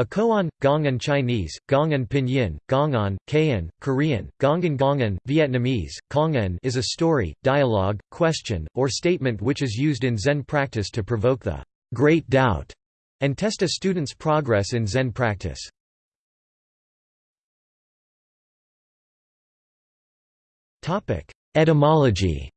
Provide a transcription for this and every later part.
A koan, Gong'an Chinese, Gong'an Pinyin, Gong'an, Kayan, Korean, Gong'an Gong'an, Vietnamese, Kong'an is a story, dialogue, question, or statement which is used in Zen practice to provoke the great doubt and test a student's progress in Zen practice. Etymology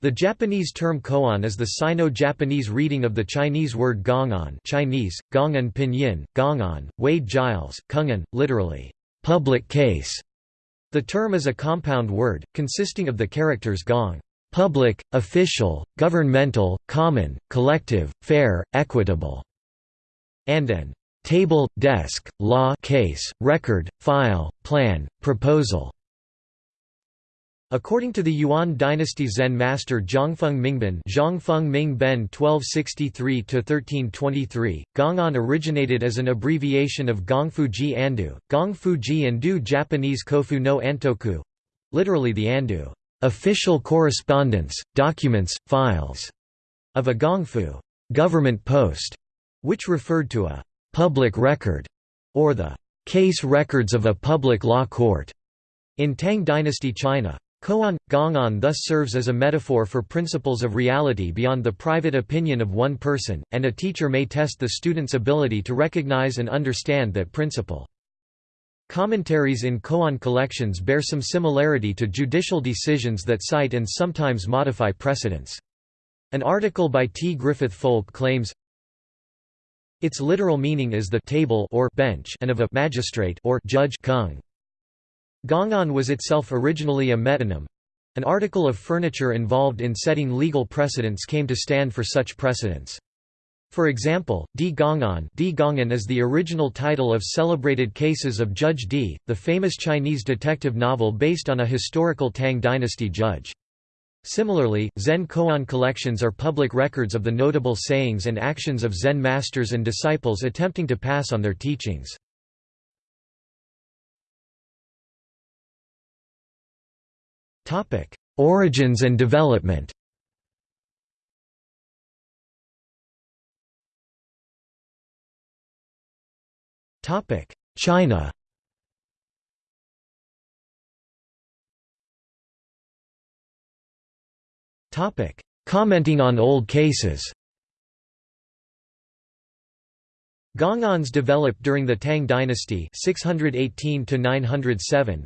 The Japanese term koan is the Sino-Japanese reading of the Chinese word gong'an Chinese, gong'an pinyin, gong'an, Wade Giles, kung'an, literally, public case. The term is a compound word, consisting of the characters gong public, official, governmental, common, collective, fair, equitable, and an table, desk, law case, record, file, plan, proposal. According to the Yuan dynasty Zen master Zhongfeng Mingben Zhongfeng Mingben 1263–1323, Gong'an originated as an abbreviation of Gongfuji Andu, Gongfuji Andu Japanese Kofu no Antoku literally the Andu official correspondence, documents, files of a Gongfu government post, which referred to a public record or the case records of a public law court in Tang dynasty China. Koan, Gong'an thus serves as a metaphor for principles of reality beyond the private opinion of one person, and a teacher may test the student's ability to recognize and understand that principle. Commentaries in koan collections bear some similarity to judicial decisions that cite and sometimes modify precedents. An article by T. Griffith Foulk claims, its literal meaning is the table or bench and of a magistrate or judge kung. Gong'an was itself originally a metonym. An article of furniture involved in setting legal precedents came to stand for such precedents. For example, Di Gong'an Di Gong'an is the original title of celebrated cases of Judge Di, the famous Chinese detective novel based on a historical Tang dynasty judge. Similarly, Zen koan collections are public records of the notable sayings and actions of Zen masters and disciples attempting to pass on their teachings. Origins and development. Topic: China. Topic: Commenting on old cases Gong'ans developed during the Tang dynasty 618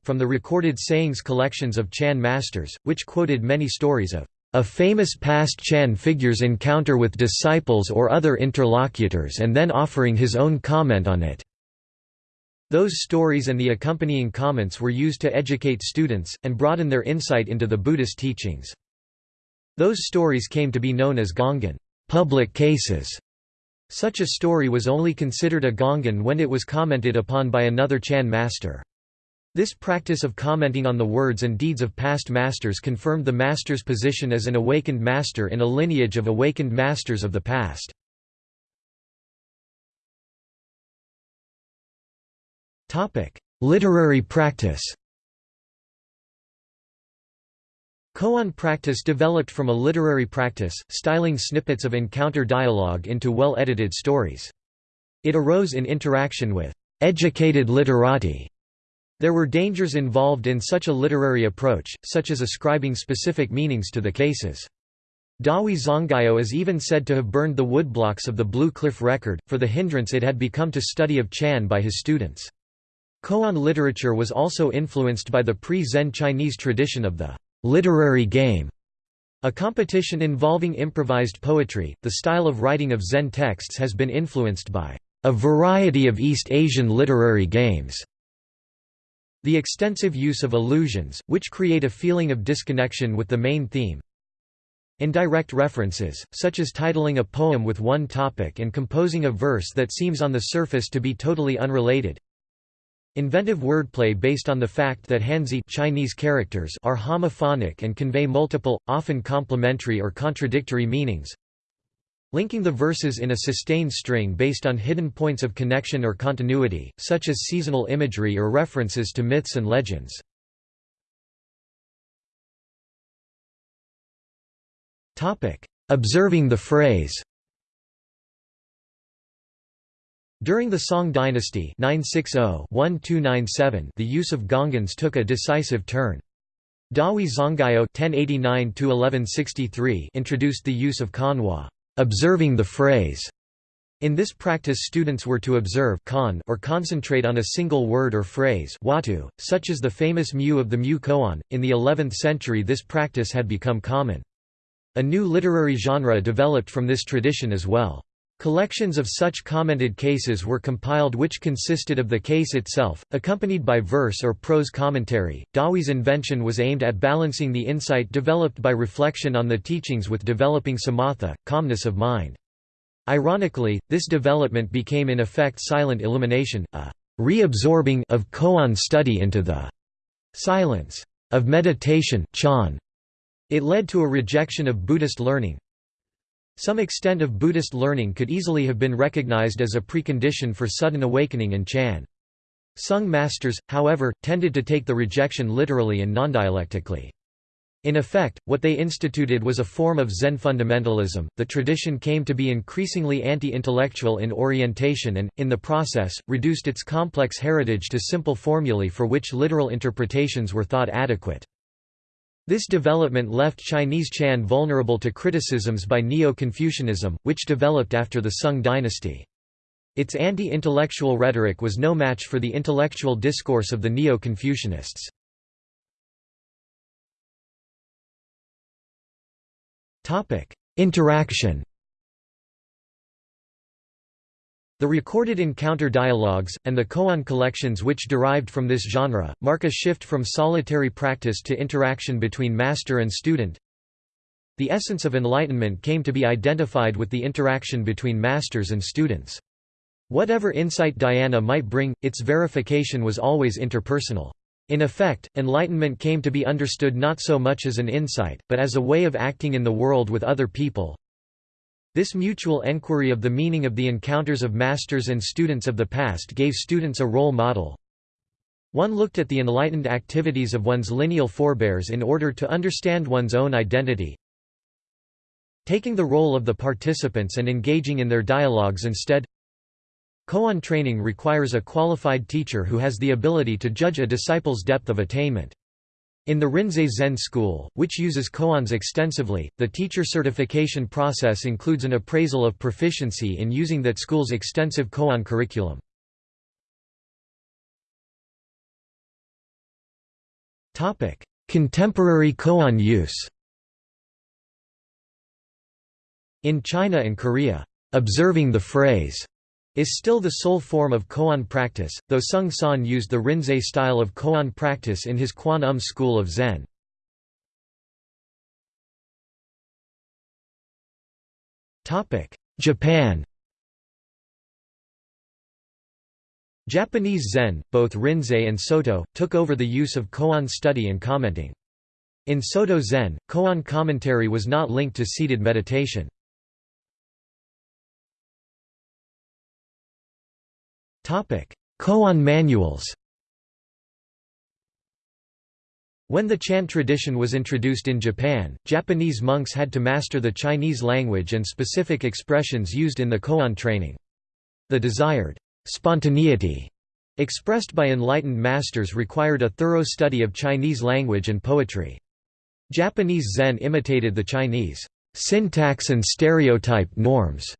from the recorded sayings collections of Chan masters, which quoted many stories of a famous past Chan figure's encounter with disciples or other interlocutors and then offering his own comment on it. Those stories and the accompanying comments were used to educate students, and broaden their insight into the Buddhist teachings. Those stories came to be known as Gong'an public cases", such a story was only considered a gong'an when it was commented upon by another Chan master. This practice of commenting on the words and deeds of past masters confirmed the master's position as an awakened master in a lineage of awakened masters of the past. Literary practice Koan practice developed from a literary practice, styling snippets of encounter dialogue into well-edited stories. It arose in interaction with educated literati. There were dangers involved in such a literary approach, such as ascribing specific meanings to the cases. Dahui Zonggao is even said to have burned the woodblocks of the Blue Cliff Record, for the hindrance it had become to study of Chan by his students. Koan literature was also influenced by the pre-Zen Chinese tradition of the literary game, a competition involving improvised poetry. The style of writing of Zen texts has been influenced by a variety of East Asian literary games. The extensive use of allusions, which create a feeling of disconnection with the main theme. Indirect references, such as titling a poem with one topic and composing a verse that seems on the surface to be totally unrelated. Inventive wordplay based on the fact that Hanzi Chinese characters are homophonic and convey multiple, often complementary or contradictory meanings. Linking the verses in a sustained string based on hidden points of connection or continuity, such as seasonal imagery or references to myths and legends. Observing the phrase During the Song dynasty 960-1297 the use of gongans took a decisive turn. Dahui Zonggao (1089–1163) introduced the use of kanwa, observing the phrase. In this practice students were to observe kan or concentrate on a single word or phrase huatou, such as the famous Mu of the Mu koan. In the 11th century this practice had become common. A new literary genre developed from this tradition as well. Collections of such commented cases were compiled which consisted of the case itself, accompanied by verse or prose commentary. Dahui's invention was aimed at balancing the insight developed by reflection on the teachings with developing samatha, calmness of mind. Ironically, this development became in effect silent illumination, a reabsorbing of koan study into the silence of meditation chan. It led to a rejection of Buddhist learning, some extent of Buddhist learning could easily have been recognized as a precondition for sudden awakening in Chan. Sung masters, however, tended to take the rejection literally and non-dialectically. In effect, what they instituted was a form of Zen fundamentalism. The tradition came to be increasingly anti intellectual in orientation and, in the process, reduced its complex heritage to simple formulae for which literal interpretations were thought adequate. This development left Chinese Chan vulnerable to criticisms by Neo-Confucianism, which developed after the Sung dynasty. Its anti-intellectual rhetoric was no match for the intellectual discourse of the Neo-Confucianists. Interaction The recorded encounter dialogues, and the koan collections which derived from this genre, mark a shift from solitary practice to interaction between master and student. The essence of enlightenment came to be identified with the interaction between masters and students. Whatever insight dhyana might bring, its verification was always interpersonal. In effect, enlightenment came to be understood not so much as an insight, but as a way of acting in the world with other people, this mutual enquiry of the meaning of the encounters of masters and students of the past gave students a role model. One looked at the enlightened activities of one's lineal forebears in order to understand one's own identity. Taking the role of the participants and engaging in their dialogues instead Koan training requires a qualified teacher who has the ability to judge a disciple's depth of attainment. In the Rinzai Zen school, which uses koans extensively, the teacher certification process includes an appraisal of proficiency in using that school's extensive koan curriculum. Contemporary koan use In China and Korea, "'observing the phrase' is still the sole form of koan practice, though Seung Sahn used the Rinzai style of koan practice in his Kwan Um school of Zen. Japan Japanese Zen, both Rinzai and Soto, took over the use of koan study and commenting. In Soto Zen, koan commentary was not linked to seated meditation. Koan manuals When the Chan tradition was introduced in Japan, Japanese monks had to master the Chinese language and specific expressions used in the koan training. The desired spontaneity expressed by enlightened masters required a thorough study of Chinese language and poetry. Japanese Zen imitated the Chinese syntax and stereotype norms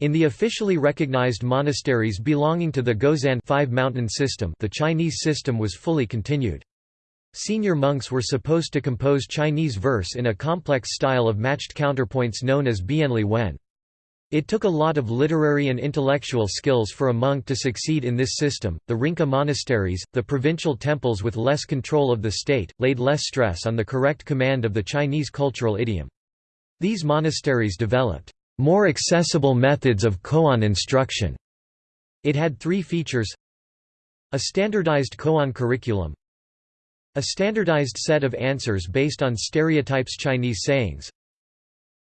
in the officially recognized monasteries belonging to the Gozan five mountain system the Chinese system was fully continued. Senior monks were supposed to compose Chinese verse in a complex style of matched counterpoints known as bianli wen. It took a lot of literary and intellectual skills for a monk to succeed in this system. The Rinka monasteries, the provincial temples with less control of the state, laid less stress on the correct command of the Chinese cultural idiom. These monasteries developed more accessible methods of koan instruction. It had three features a standardized koan curriculum a standardized set of answers based on stereotypes Chinese sayings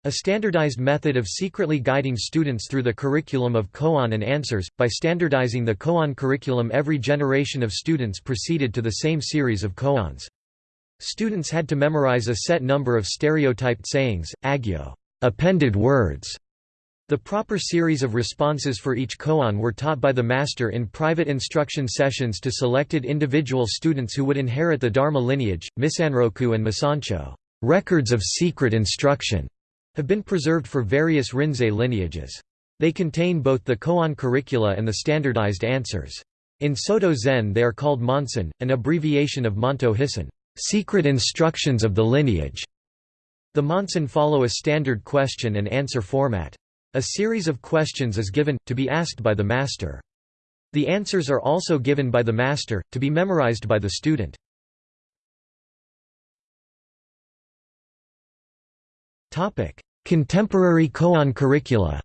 a standardized method of secretly guiding students through the curriculum of koan and answers, by standardizing the koan curriculum every generation of students proceeded to the same series of koans. Students had to memorize a set number of stereotyped sayings, agyo appended words, The proper series of responses for each koan were taught by the master in private instruction sessions to selected individual students who would inherit the Dharma lineage. Misanroku and Misancho, records of secret instruction, have been preserved for various Rinzai lineages. They contain both the koan curricula and the standardized answers. In Soto Zen they are called Monsen, an abbreviation of Monto Hissen, secret instructions of the lineage. The Monsen follow a standard question and answer format. A series of questions is given, to be asked by the master. The answers are also given by the master, to be memorized by the student. Contemporary koan curricula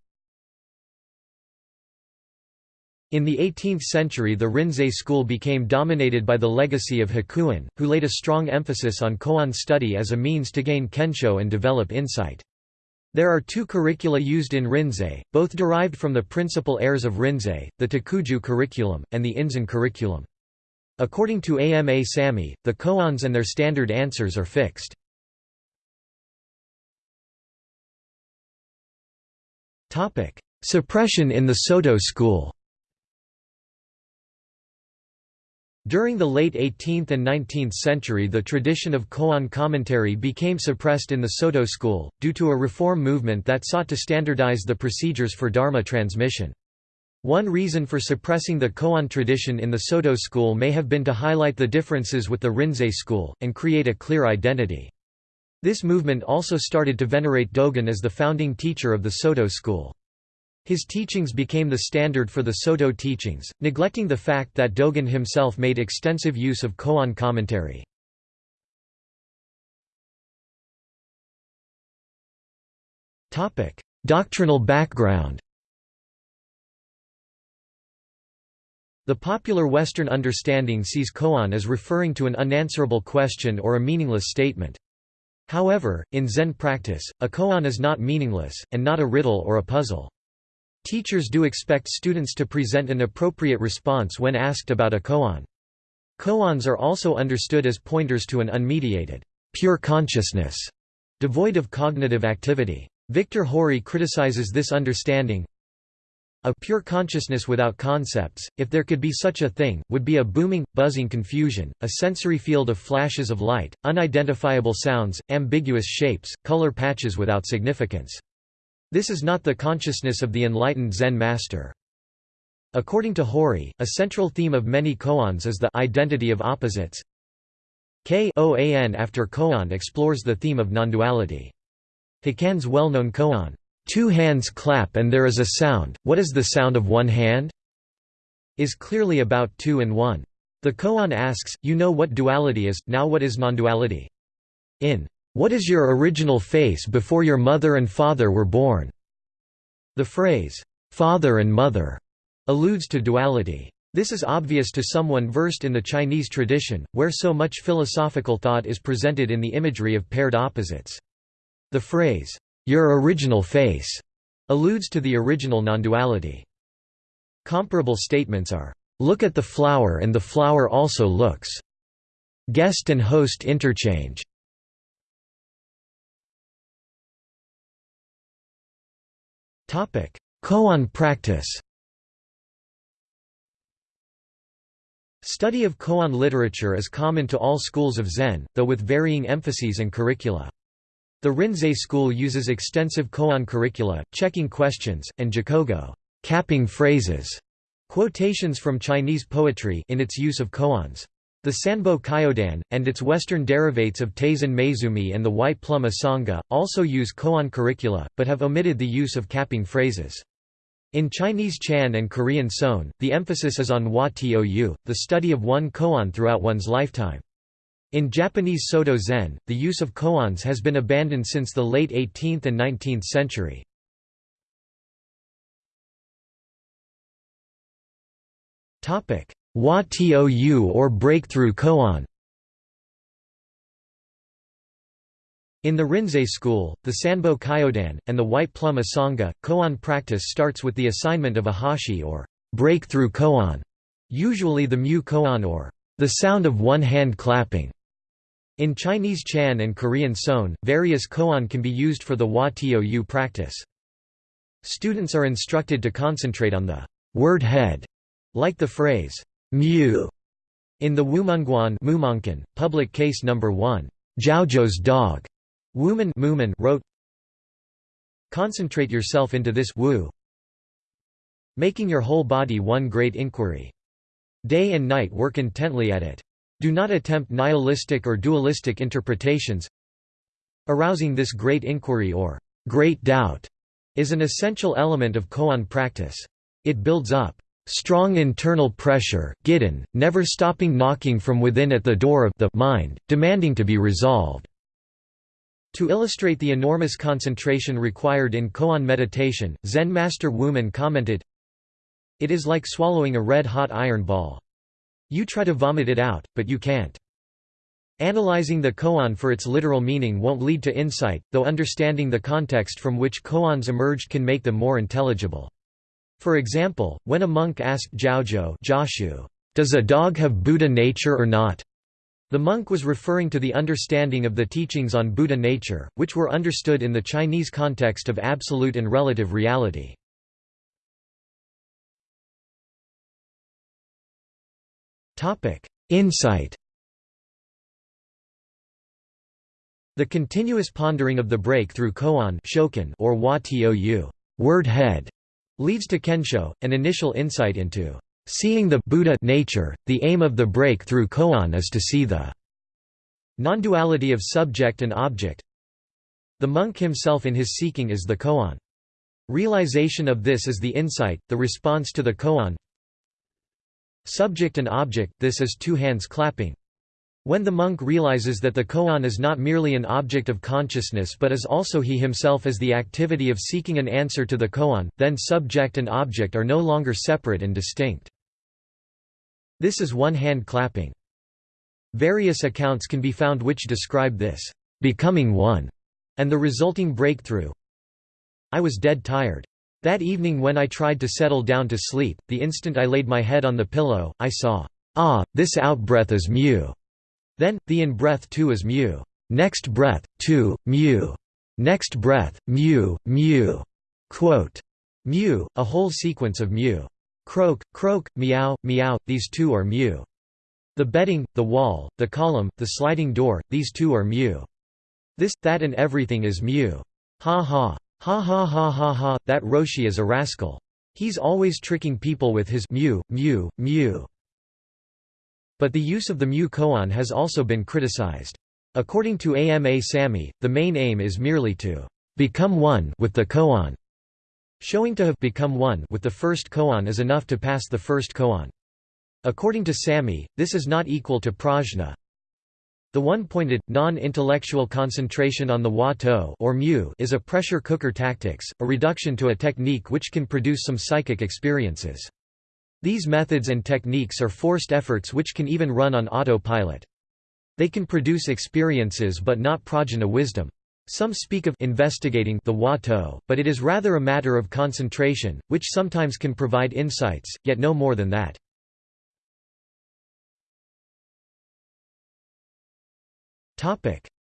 In the 18th century the Rinzai school became dominated by the legacy of Hakuin, who laid a strong emphasis on koan study as a means to gain kensho and develop insight. There are two curricula used in Rinzai, both derived from the principal heirs of Rinzai, the Takuju curriculum, and the Inzan curriculum. According to AMA Samy, the koans and their standard answers are fixed. Suppression in the Soto school During the late 18th and 19th century the tradition of koan commentary became suppressed in the Soto school, due to a reform movement that sought to standardize the procedures for Dharma transmission. One reason for suppressing the koan tradition in the Soto school may have been to highlight the differences with the Rinzai school, and create a clear identity. This movement also started to venerate Dogen as the founding teacher of the Soto school. His teachings became the standard for the Soto teachings, neglecting the fact that Dogen himself made extensive use of koan commentary. Doctrinal background The popular Western understanding sees koan as referring to an unanswerable question or a meaningless statement. However, in Zen practice, a koan is not meaningless, and not a riddle or a puzzle. Teachers do expect students to present an appropriate response when asked about a koan. Koans are also understood as pointers to an unmediated, pure consciousness, devoid of cognitive activity. Victor Hori criticizes this understanding. A pure consciousness without concepts, if there could be such a thing, would be a booming, buzzing confusion, a sensory field of flashes of light, unidentifiable sounds, ambiguous shapes, color patches without significance. This is not the consciousness of the enlightened Zen master. According to Hori, a central theme of many koans is the identity of opposites. K-O-A-N after koan explores the theme of non-duality. Hakuin's well-known koan, two hands clap and there is a sound, what is the sound of one hand? is clearly about two and one. The koan asks, you know what duality is, now what is non-duality? In what is your original face before your mother and father were born? The phrase, father and mother, alludes to duality. This is obvious to someone versed in the Chinese tradition, where so much philosophical thought is presented in the imagery of paired opposites. The phrase, your original face, alludes to the original non-duality. Comparable statements are, look at the flower and the flower also looks. Guest and host interchange. Koan practice Study of koan literature is common to all schools of Zen, though with varying emphases and curricula. The Rinzai school uses extensive koan curricula, checking questions, and jakugo capping phrases, quotations from Chinese poetry in its use of koans. The Sanbo Kyodan, and its Western derivates of Taizan Maezumi and the White Plum Asanga, also use koan curricula, but have omitted the use of capping phrases. In Chinese Chan and Korean Seon, the emphasis is on hua tou, the study of one koan throughout one's lifetime. In Japanese Soto Zen, the use of koans has been abandoned since the late 18th and 19th century. Hua Tou or breakthrough koan In the Rinzai school, the Sanbo Kyodan, and the White Plum Asanga, koan practice starts with the assignment of a hashi or breakthrough koan, usually the mu koan or the sound of one hand clapping. In Chinese Chan and Korean Seon, various koan can be used for the Hua Tou practice. Students are instructed to concentrate on the word head, like the phrase mu in the Mumonkan, public case number 1, Zhaozhou's dog, Wumen Mumon wrote, Concentrate yourself into this wu, making your whole body one great inquiry. Day and night work intently at it. Do not attempt nihilistic or dualistic interpretations. Arousing this great inquiry or great doubt is an essential element of koan practice. It builds up strong internal pressure gidan, never stopping knocking from within at the door of the mind, demanding to be resolved. To illustrate the enormous concentration required in koan meditation, Zen master Wumen commented, It is like swallowing a red-hot iron ball. You try to vomit it out, but you can't. Analyzing the koan for its literal meaning won't lead to insight, though understanding the context from which koans emerged can make them more intelligible. For example, when a monk asked Zhaozhou does a dog have Buddha nature or not? The monk was referring to the understanding of the teachings on Buddha nature, which were understood in the Chinese context of absolute and relative reality. Insight The continuous pondering of the breakthrough koan or hua tou word head leads to kensho, an initial insight into seeing the Buddha nature. The aim of the breakthrough koan is to see the non-duality of subject and object. The monk himself in his seeking is the koan. Realization of this is the insight, the response to the koan. Subject and object, this is two hands clapping. When the monk realizes that the koan is not merely an object of consciousness but is also he himself as the activity of seeking an answer to the koan, then subject and object are no longer separate and distinct. This is one hand clapping. Various accounts can be found which describe this, becoming one, and the resulting breakthrough. I was dead tired. That evening when I tried to settle down to sleep, the instant I laid my head on the pillow, I saw, ah, this outbreath is mu. Then, the in-breath too is mu. Next breath, two, mu. Next breath, mu, mu. Quote. Mu, a whole sequence of mu. Croak, croak, meow, meow, these two are mu. The bedding, the wall, the column, the sliding door, these two are mu. This, that and everything is mu. Ha ha. Ha ha ha ha ha, that Roshi is a rascal. He's always tricking people with his mu, mu, mu. But the use of the mu koan has also been criticized. According to AMA Samy, the main aim is merely to become one with the koan. Showing to have become one with the first koan is enough to pass the first koan. According to Samy, this is not equal to prajna. The one-pointed, non-intellectual concentration on the wa to or mu is a pressure cooker tactics, a reduction to a technique which can produce some psychic experiences. These methods and techniques are forced efforts which can even run on autopilot. They can produce experiences but not prajna wisdom. Some speak of investigating the huatou, but it is rather a matter of concentration, which sometimes can provide insights, yet no more than that.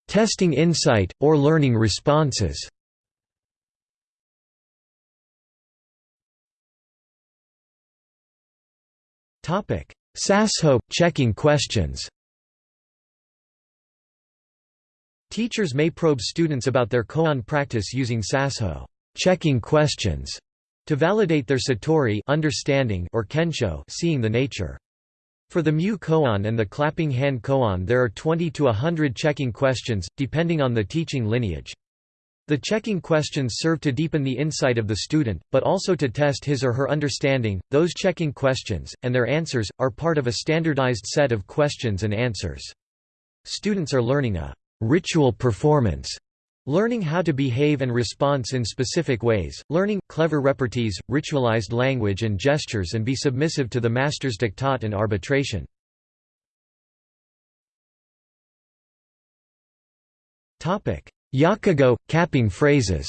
Testing insight, or learning responses SASHO – checking questions Teachers may probe students about their koan practice using SASHO checking questions to validate their satori understanding or kensho seeing the nature. For the mu koan and the clapping hand koan there are 20 to 100 checking questions, depending on the teaching lineage. The checking questions serve to deepen the insight of the student, but also to test his or her understanding. Those checking questions, and their answers, are part of a standardized set of questions and answers. Students are learning a ritual performance, learning how to behave and response in specific ways, learning clever repartees, ritualized language and gestures and be submissive to the master's diktat and arbitration. Yakugo – capping phrases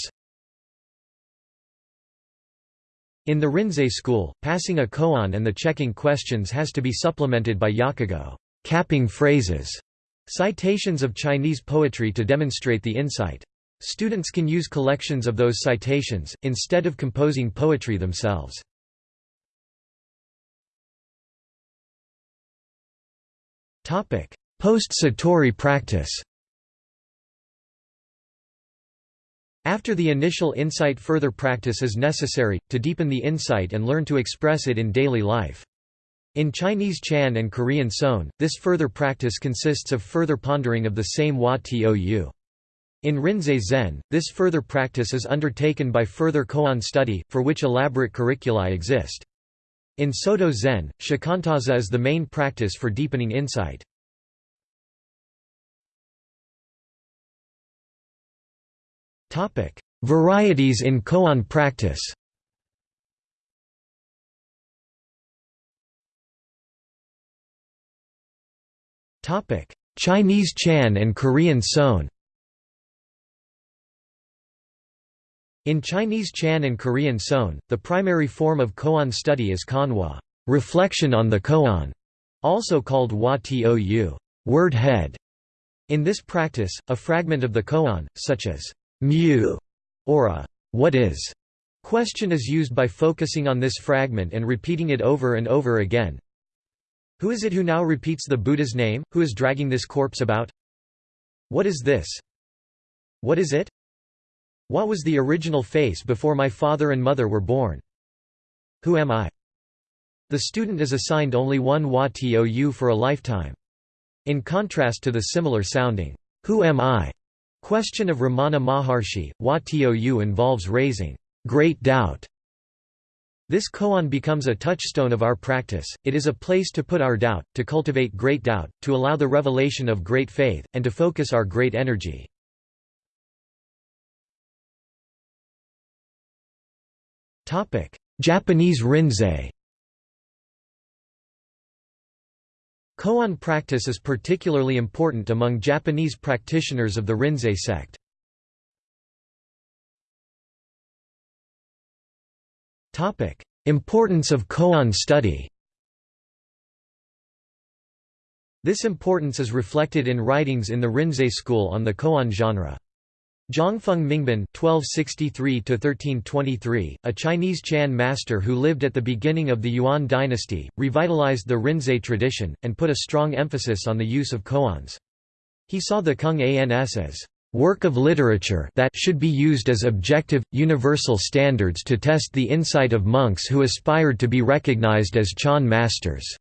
In the Rinzai school, passing a koan and the checking questions has to be supplemented by yakugo capping phrases, citations of Chinese poetry to demonstrate the insight. Students can use collections of those citations, instead of composing poetry themselves. Post-Satori practice After the initial insight further practice is necessary, to deepen the insight and learn to express it in daily life. In Chinese Chan and Korean Seon, this further practice consists of further pondering of the same Hua Tou. In Rinzai Zen, this further practice is undertaken by further koan study, for which elaborate curricula exist. In Soto Zen, shikantaza is the main practice for deepening insight. Varieties in koan practice. Chinese Chan and Korean Seon In Chinese Chan and Korean Seon, the primary form of koan study is kanwa reflection on the koan, also called hua tou word head. In this practice, a fragment of the koan, such as mu or a what is question is used by focusing on this fragment and repeating it over and over again. Who is it who now repeats the Buddha's name, who is dragging this corpse about? What is this? What is it? What was the original face before my father and mother were born? Who am I? The student is assigned only one Hua Tou for a lifetime. In contrast to the similar sounding, Who am I? Question of Ramana Maharshi, Hua Tou involves raising great doubt. This koan becomes a touchstone of our practice, it is a place to put our doubt, to cultivate great doubt, to allow the revelation of great faith, and to focus our great energy. Japanese rinzai Koan practice is particularly important among Japanese practitioners of the Rinzai sect. Importance of koan study This importance is reflected in writings in the Rinzai school on the koan genre. Zhongfeng Mingben (1263–1323), a Chinese Chan master who lived at the beginning of the Yuan dynasty, revitalized the Rinzai tradition and put a strong emphasis on the use of koans. He saw the Kung Ans as work of literature that should be used as objective, universal standards to test the insight of monks who aspired to be recognized as Chan masters.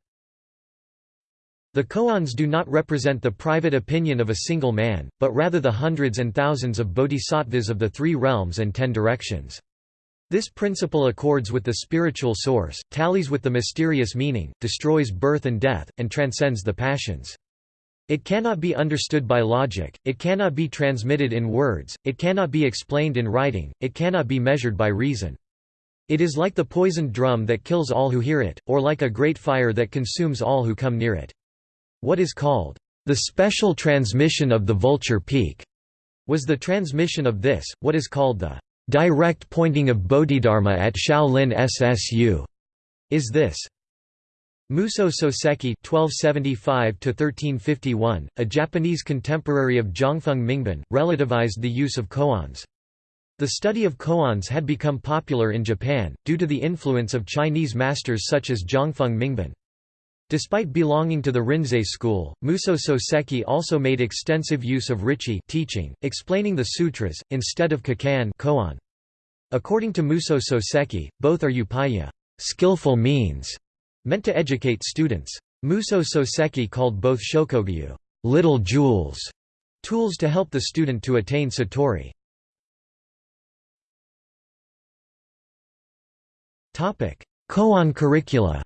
The koans do not represent the private opinion of a single man, but rather the hundreds and thousands of bodhisattvas of the three realms and ten directions. This principle accords with the spiritual source, tallies with the mysterious meaning, destroys birth and death, and transcends the passions. It cannot be understood by logic, it cannot be transmitted in words, it cannot be explained in writing, it cannot be measured by reason. It is like the poisoned drum that kills all who hear it, or like a great fire that consumes all who come near it. What is called the special transmission of the vulture peak was the transmission of this, what is called the direct pointing of Bodhidharma at Shaolin SSU, is this. Muso Soseki (1275–1351), a Japanese contemporary of Zhongfeng Mingben, relativized the use of koans. The study of koans had become popular in Japan, due to the influence of Chinese masters such as Zhongfeng Mingben. Despite belonging to the Rinzai school, Muso Soseki also made extensive use of Richi teaching, explaining the sutras, instead of kikan koan. According to Muso Soseki, both are upaya skillful means, meant to educate students. Muso Soseki called both shokogyu little jewels, tools to help the student to attain satori. Koan curricula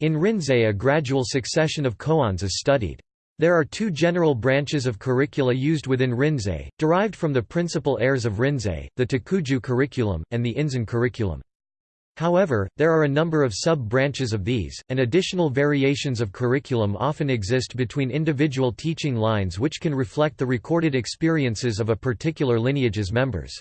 In Rinzai a gradual succession of koans is studied. There are two general branches of curricula used within Rinzai, derived from the principal heirs of Rinzai, the Takuju curriculum, and the Inzan curriculum. However, there are a number of sub-branches of these, and additional variations of curriculum often exist between individual teaching lines which can reflect the recorded experiences of a particular lineage's members.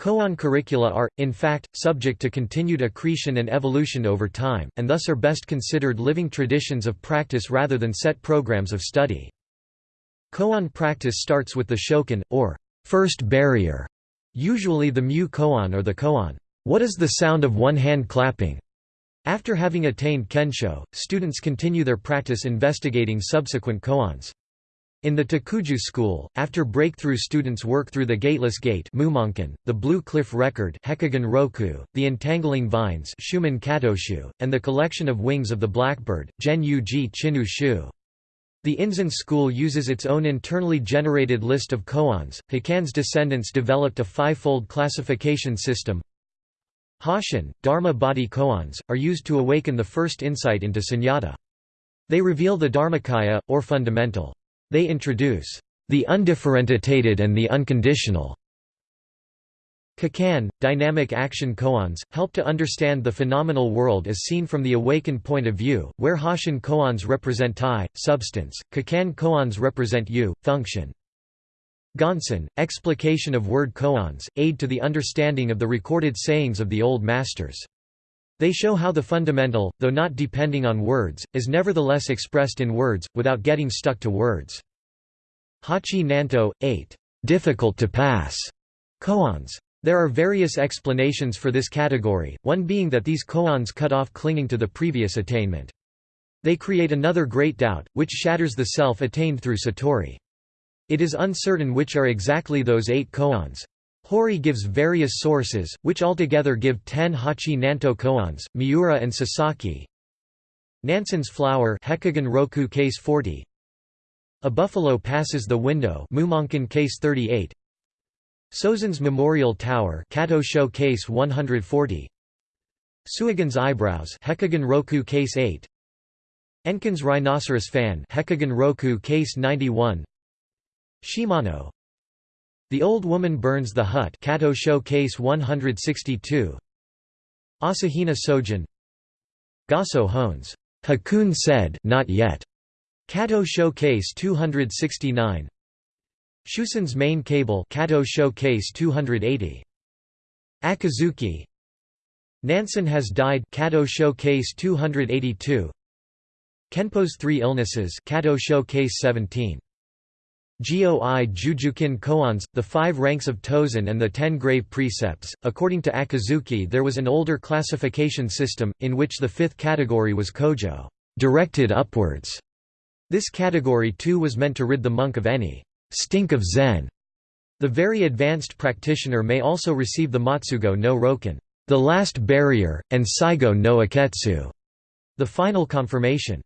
Koan curricula are, in fact, subject to continued accretion and evolution over time, and thus are best considered living traditions of practice rather than set programs of study. Koan practice starts with the shokan, or first barrier, usually the mu koan or the koan. What is the sound of one hand clapping? After having attained kensho, students continue their practice investigating subsequent koans. In the Takuju school, after breakthrough students work through the Gateless Gate the Blue Cliff Record Roku, the Entangling Vines and the Collection of Wings of the Blackbird, Gen Yuji. The Inzan school uses its own internally generated list of koans. Hakuin's descendants developed a five-fold classification system. Hosshin, Dharma body koans, are used to awaken the first insight into sunyata. They reveal the Dharmakaya, or fundamental. They introduce the undifferentiated and the unconditional. Kikan, dynamic action koans, help to understand the phenomenal world as seen from the awakened point of view, where Hosshin koans represent Tai, substance, Kikan koans represent Yu, function. Gonsen, explication of word koans, aid to the understanding of the recorded sayings of the Old Masters. They show how the fundamental, though not depending on words, is nevertheless expressed in words, without getting stuck to words. Hachi Nanto, 8. Difficult to pass. Koans. There are various explanations for this category, one being that these koans cut off clinging to the previous attainment. They create another great doubt, which shatters the self attained through satori. It is uncertain which are exactly those eight koans. Hori gives various sources, which altogether give ten Hachi Nanto koans, Miura and Sasaki. Nansen's flower Hekigan Roku case 40. A buffalo passes the window Mumonkan case 38. Sozen's Memorial Tower Kato Show case 140. Suigan's eyebrows Hekigan Roku case 8. Enkin's rhinoceros fan Hekigan Roku case 91. Shimano the Old Woman Burns the Hut Kato Case 162 Asahina Sojin. Gasso Hones. Hakun said not yet. Kato Case 269 Shusen's main cable Kato Case 280 Akizuki. Nansen has died Kato Case 282 Kenpo's three illnesses Kato Case 17 Goi Jujukin koans, the five ranks of Tozan and the ten grave precepts. According to Akizuki, there was an older classification system, in which the fifth category was kojo, directed upwards. This category too was meant to rid the monk of any stink of Zen. The very advanced practitioner may also receive the Matsugo no Roken, the last barrier, and Saigo no Aketsu, the final confirmation.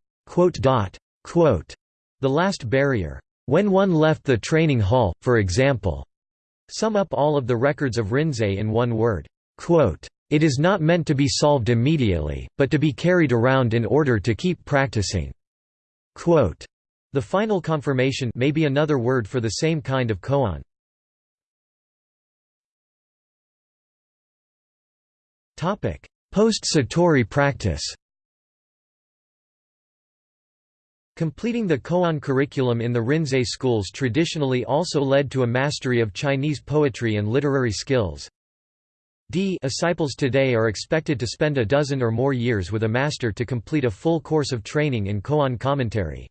The last barrier when one left the training hall, for example. Sum up all of the records of Rinzai in one word. It is not meant to be solved immediately, but to be carried around in order to keep practicing. The final confirmation may be another word for the same kind of koan. Post-Satori practice Completing the Koan curriculum in the Rinzai schools traditionally also led to a mastery of Chinese poetry and literary skills. D disciples today are expected to spend a dozen or more years with a master to complete a full course of training in Koan commentary.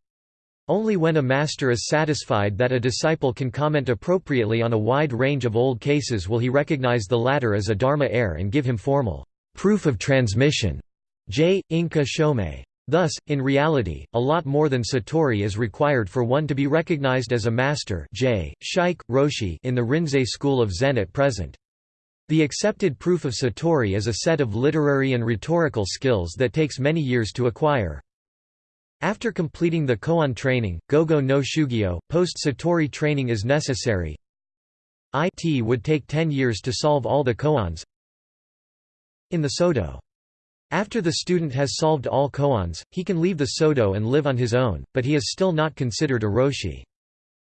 Only when a master is satisfied that a disciple can comment appropriately on a wide range of old cases will he recognize the latter as a dharma heir and give him formal proof of transmission. J. Inka Shomei. Thus, in reality, a lot more than satori is required for one to be recognized as a master J, Shaik, Roshi in the Rinzai school of Zen at present. The accepted proof of satori is a set of literary and rhetorical skills that takes many years to acquire. After completing the koan training, gogo no shugyo, post-satori training is necessary. It would take 10 years to solve all the koans. In the Sodo after the student has solved all koans, he can leave the Sodo and live on his own, but he is still not considered a Roshi.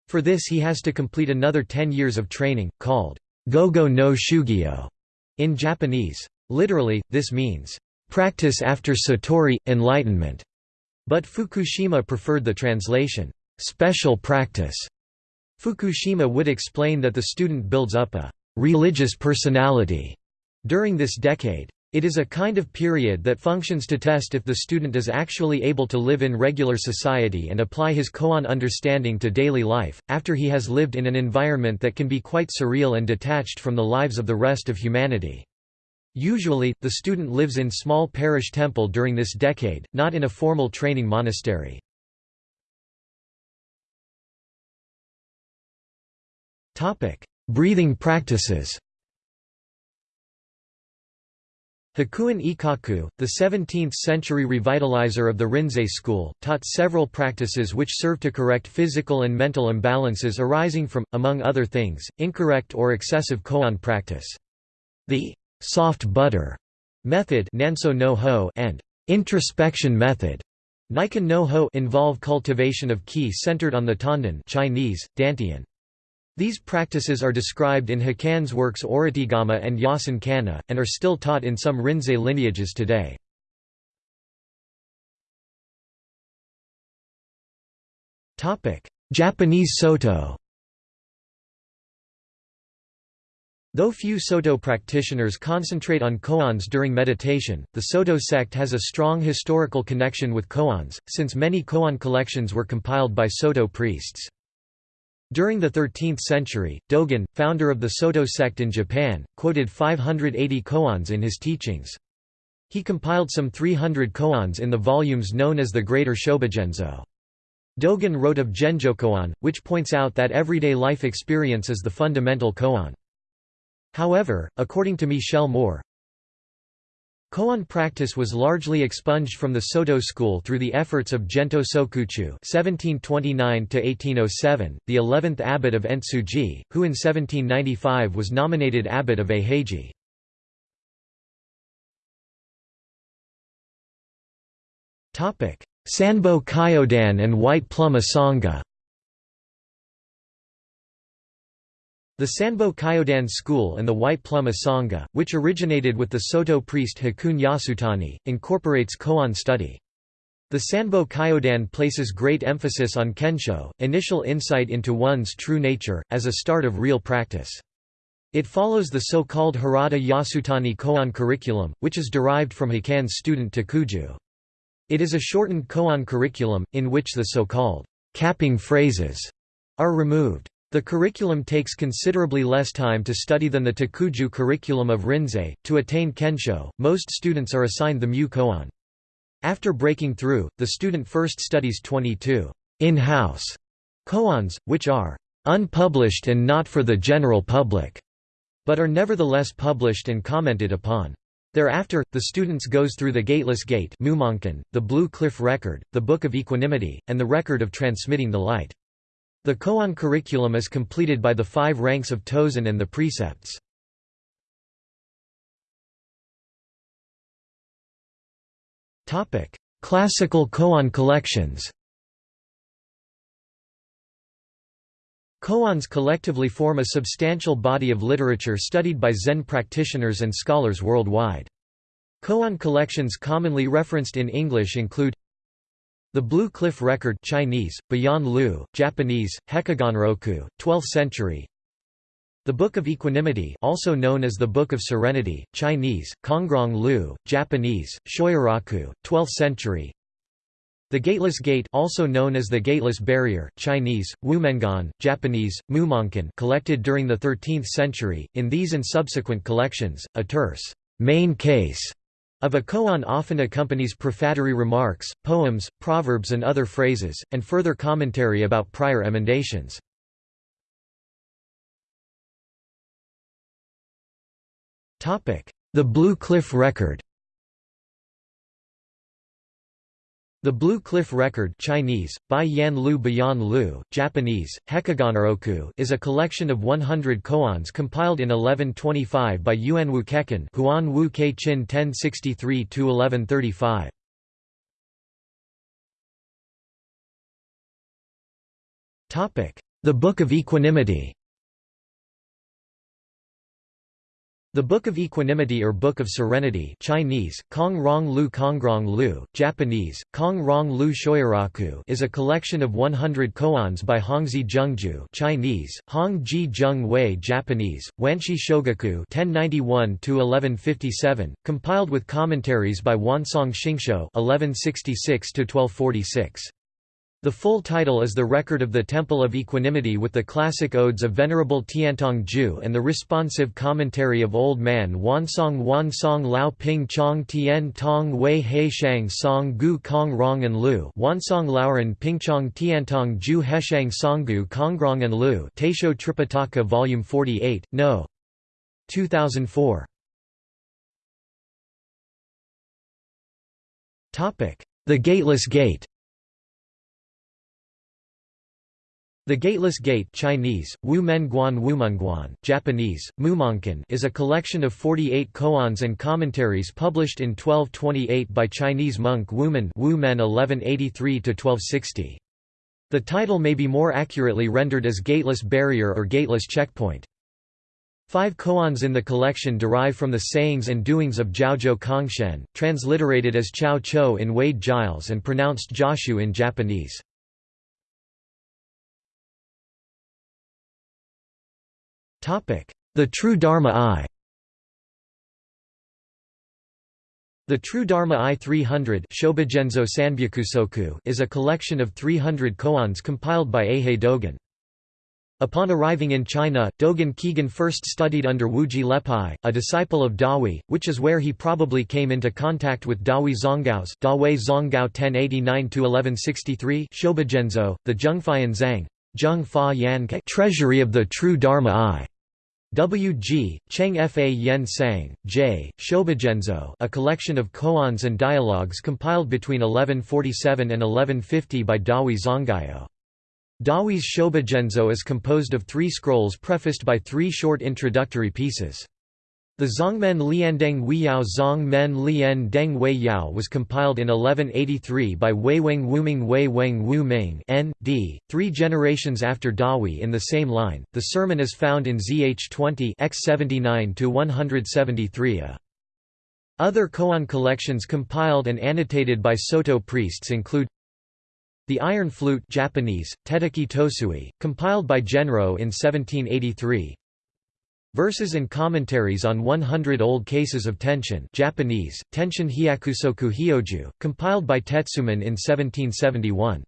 For this he has to complete another 10 years of training, called Gogo no Shugyo in Japanese. Literally, this means, practice after Satori, enlightenment. But Fukushima preferred the translation, special practice. Fukushima would explain that the student builds up a religious personality during this decade. It is a kind of period that functions to test if the student is actually able to live in regular society and apply his koan understanding to daily life, after he has lived in an environment that can be quite surreal and detached from the lives of the rest of humanity. Usually, the student lives in small parish temple during this decade, not in a formal training monastery. Breathing practices Hakuin Ekaku, the 17th-century revitalizer of the Rinzai school, taught several practices which serve to correct physical and mental imbalances arising from, among other things, incorrect or excessive koan practice. The soft butter method and introspection method no involve cultivation of ki centered on the tanden Chinese, dantian. These practices are described in Hakuin's works Orategama and Yasen Kanna, and are still taught in some Rinzai lineages today. Japanese Soto Though few Soto practitioners concentrate on koans during meditation, the Soto sect has a strong historical connection with koans, since many koan collections were compiled by Soto priests. During the 13th century, Dogen, founder of the Soto sect in Japan, quoted 580 koans in his teachings. He compiled some 300 koans in the volumes known as the Greater Shobogenzo. Dogen wrote of Genjokoan, which points out that everyday life experience is the fundamental koan. However, according to Michel Mohr, Koan practice was largely expunged from the Soto school through the efforts of Gento Sokuchu (1729–1807), the 11th abbot of Entsuji, who in 1795 was nominated abbot of Eiheiji. Topic: Sanbo Kyodan and White Plum Asanga. The Sanbo Kyodan school and the White Plum Asanga, which originated with the Soto priest Hakuun Yasutani, incorporates koan study. The Sanbo Kyodan places great emphasis on kensho, initial insight into one's true nature, as a start of real practice. It follows the so-called Harada Yasutani koan curriculum, which is derived from Hakuin's student Takuju. It is a shortened koan curriculum, in which the so-called capping phrases are removed. The curriculum takes considerably less time to study than the Takuju curriculum of Rinzai. To attain Kensho, most students are assigned the Mu Koan. After breaking through, the student first studies 22 in-house koans, which are unpublished and not for the general public, but are nevertheless published and commented upon. Thereafter, the students goes through the Gateless Gate the Blue Cliff Record, the Book of Equanimity, and the Record of Transmitting the Light. The koan curriculum is completed by the five ranks of Tozan and the precepts. Classical koan collections Koans collectively form a substantial body of literature studied by Zen practitioners and scholars worldwide. Koan collections commonly referenced in English include the Blue Cliff Record Chinese, Bayan Lu, Japanese, Hekiganroku, 12th century. The Book of Equanimity also known as the Book of Serenity, Chinese, Kongrong Lu, Japanese, Shoyoroku, 12th century. The Gateless Gate also known as the Gateless Barrier, Chinese, Wumenguan, Japanese, Mumonkan collected during the 13th century, in these and subsequent collections, a terse main case of a koan often accompanies prefatory remarks, poems, proverbs and other phrases, and further commentary about prior emendations. The Blue Cliff Record The Blue Cliff Record Chinese, Bai Yan Lu Bayan Lu, Japanese, Hekiganroku is a collection of 100 koans compiled in 1125 by Yuanwu Keqin Huan Wu Chin 1063–1135. The Book of Equanimity The Book of Equanimity or Book of Serenity Chinese, Kong Rong Lu Kongrong Lu, Japanese, Kong Rong Lu Shoyoroku is a collection of 100 koans by Hongzhi Zhengjue Chinese, Hong Ji Zheng Wei Japanese, Wanshi Shogaku 1091–1157, compiled with commentaries by Wansong Xingshou 1166–1246. The full title is the record of the Temple of Equanimity with the classic odes of Venerable Tiantong Ju and the responsive commentary of Old Man Wansong Wansong Lao Ping Chong Tien Tong Wei He Shang Song Gu Kong Rong and Lu Wansong Laoran Pingchong Tiantong Ju Heshang Songgu Kongrong and Lu Taisho Tripitaka Volume 48, No. 2004. The Gateless Gate The Gateless Gate Chinese, Wu Menguan Wumenguan, Japanese, Mumonkan is a collection of 48 koans and commentaries published in 1228 by Chinese monk Wumen Wu Men 1183–1260. The title may be more accurately rendered as Gateless Barrier or Gateless Checkpoint. Five koans in the collection derive from the sayings and doings of Zhaozhou Congshen, transliterated as Chao Cho in Wade Giles and pronounced Joshu in Japanese. The True Dharma Eye The True Dharma I 300 is a collection of 300 koans compiled by Eihei Dogen. Upon arriving in China, Dogen Kigen first studied under Wuji Liaopai, a disciple of Dahui, which is where he probably came into contact with Dahui Zonggao's Dawei Zonggao 1089–1163 Shobogenzo, the Zhengfayan Zhang Treasury of the True Dharma Eye. W. G., Cheng Fa Yen Sang, J., Shobogenzo a collection of koans and dialogues compiled between 1147 and 1150 by Dahui Zonggao. Dahui's Shobogenzo is composed of three scrolls prefaced by three short introductory pieces. The Zongmen Liandeng Weiyao Zongmen Wei Yao was compiled in 1183 by Weiweng Wuming Wu Ming N.D., three generations after Dahui in the same line. The sermon is found in ZH 20 x 79 to 173 a. Uh, other koan collections compiled and annotated by Soto priests include The Iron Flute Japanese, Tetteki Tosui, compiled by Genro in 1783 Verses and commentaries on 100 old cases of Tenshin Japanese, Tenshin Hyakusoku Hyoju, compiled by Tetsuman in 1771.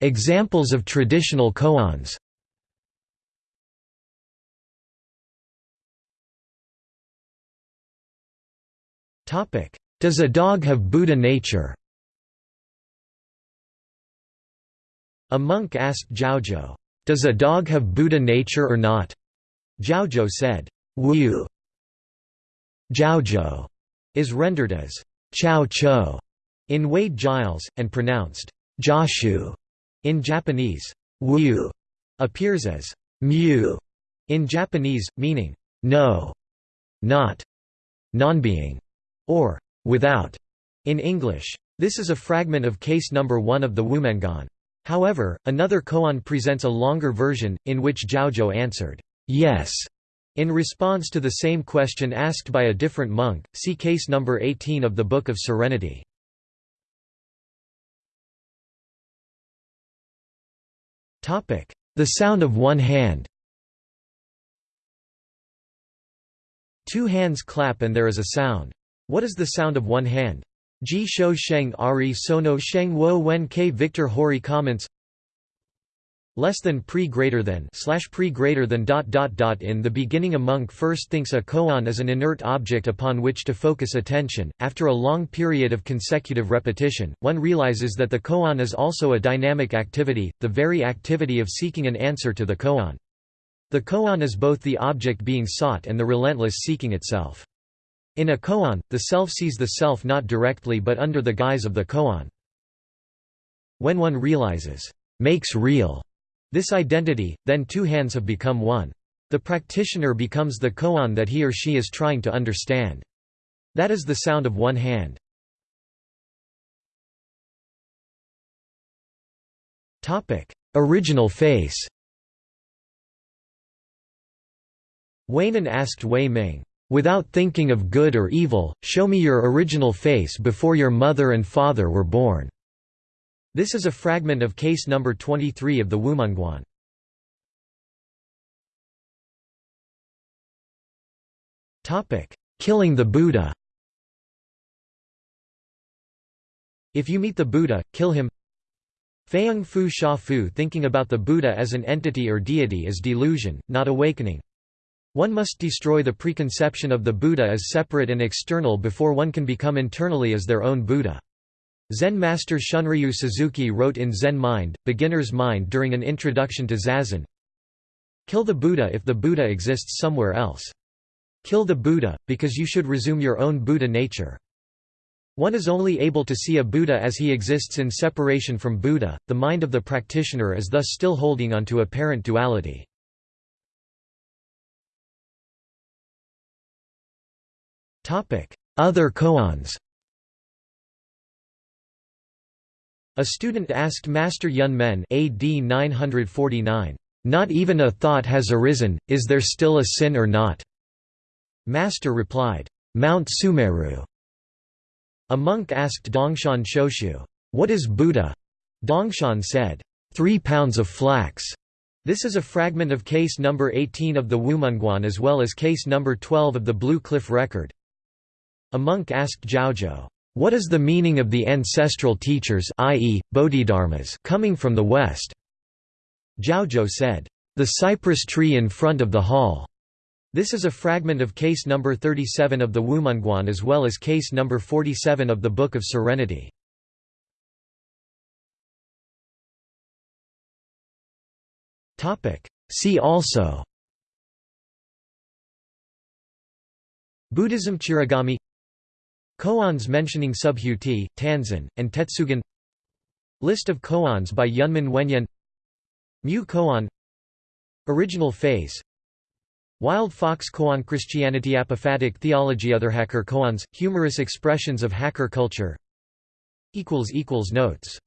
Examples of traditional koans. Does a dog have Buddha nature A monk asked Zhaozhou, "'Does a dog have Buddha nature or not?' Zhaozhou said, Wu Zhaozhou is rendered as Chao Cho in Wade Giles, and pronounced Joshu in Japanese. Wu appears as Mu in Japanese, meaning no, not, non-being, or without in English. This is a fragment of case number 1 of the Wumenguan. However, another koan presents a longer version, in which Zhaozhou answered, yes, in response to the same question asked by a different monk, see case number 18 of the Book of Serenity. The sound of one hand Two hands clap and there is a sound. What is the sound of one hand? Ji Shou Sheng Ari Sono Sheng Wo Wen K Victor Hori comments less than pre greater than slash pre greater than dot dot dot in the beginning a monk first thinks a koan is an inert object upon which to focus attention. After a long period of consecutive repetition one realizes that the koan is also a dynamic activity the very activity of seeking an answer to the koan. The koan is both the object being sought and the relentless seeking itself in a koan, the self sees the self not directly but under the guise of the koan. When one realizes, makes real, this identity, then two hands have become one. The practitioner becomes the koan that he or she is trying to understand. That is the sound of one hand. original face. Huineng asked Wei Ming, "'Without thinking of good or evil, show me your original face before your mother and father were born." This is a fragment of case number 23 of the Wumenguan. Killing the Buddha If you meet the Buddha, kill him Feiyang Fu Sha Fu Thinking about the Buddha as an entity or deity is delusion, not awakening. One must destroy the preconception of the Buddha as separate and external before one can become internally as their own Buddha. Zen master Shunryu Suzuki wrote in Zen Mind, Beginner's Mind during an introduction to Zazen, Kill the Buddha if the Buddha exists somewhere else. Kill the Buddha, because you should resume your own Buddha nature. One is only able to see a Buddha as he exists in separation from Buddha, the mind of the practitioner is thus still holding on to apparent duality. Other koans A student asked Master Yun Men AD 949, "'Not even a thought has arisen, is there still a sin or not?' Master replied, "'Mount Sumeru." A monk asked Dongshan Shoshu, "'What is Buddha?' Dongshan said, three pounds of flax." This is a fragment of case number 18 of the Wumenguan as well as case number 12 of the Blue Cliff Record. A monk asked Zhaozhou, "'What is the meaning of the ancestral teachers i.e., Bodhidharmas coming from the West?' Zhaozhou said, "'The cypress tree in front of the hall." This is a fragment of case number 37 of the Wumenguan as well as case number 47 of the Book of Serenity. See also Buddhism Chiragami Koans mentioning Subhuti, Tanzan, and Tetsugen List of koans by Yunmen Wenyen Mu koan. Original phase Wild Fox koan Christianity Apophatic theology Other hacker koans, humorous expressions of hacker culture. Notes